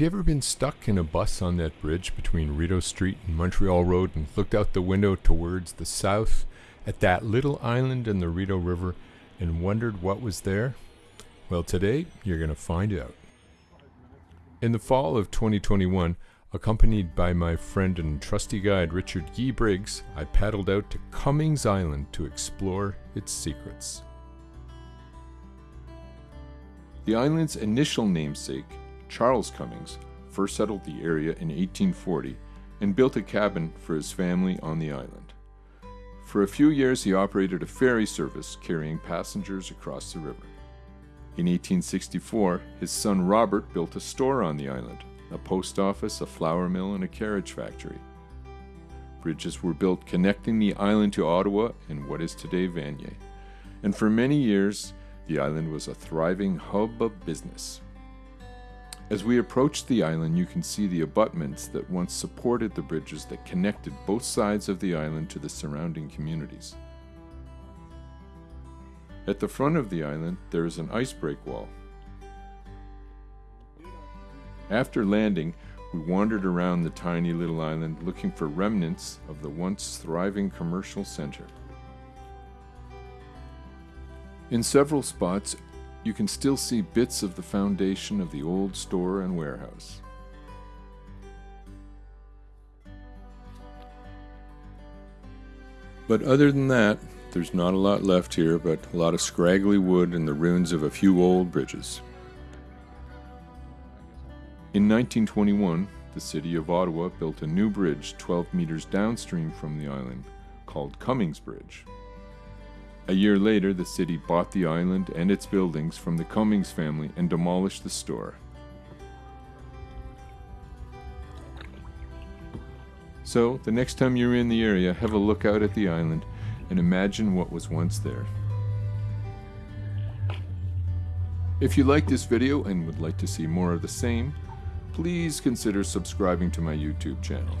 Have you ever been stuck in a bus on that bridge between Rideau Street and Montreal Road and looked out the window towards the south at that little island in the Rideau River and wondered what was there? Well, today you're going to find out. In the fall of 2021, accompanied by my friend and trusty guide Richard Guy Briggs, I paddled out to Cummings Island to explore its secrets. The island's initial namesake, Charles Cummings, first settled the area in 1840 and built a cabin for his family on the island. For a few years, he operated a ferry service carrying passengers across the river. In 1864, his son Robert built a store on the island, a post office, a flour mill, and a carriage factory. Bridges were built connecting the island to Ottawa and what is today Vanier. And for many years, the island was a thriving hub of business. As we approach the island, you can see the abutments that once supported the bridges that connected both sides of the island to the surrounding communities. At the front of the island, there is an ice break wall. After landing, we wandered around the tiny little island looking for remnants of the once thriving commercial center. In several spots, you can still see bits of the foundation of the old store and warehouse. But other than that, there's not a lot left here but a lot of scraggly wood and the ruins of a few old bridges. In 1921, the city of Ottawa built a new bridge 12 meters downstream from the island called Cummings Bridge. A year later, the city bought the island and its buildings from the Cummings family and demolished the store. So, the next time you're in the area, have a look out at the island and imagine what was once there. If you like this video and would like to see more of the same, please consider subscribing to my YouTube channel.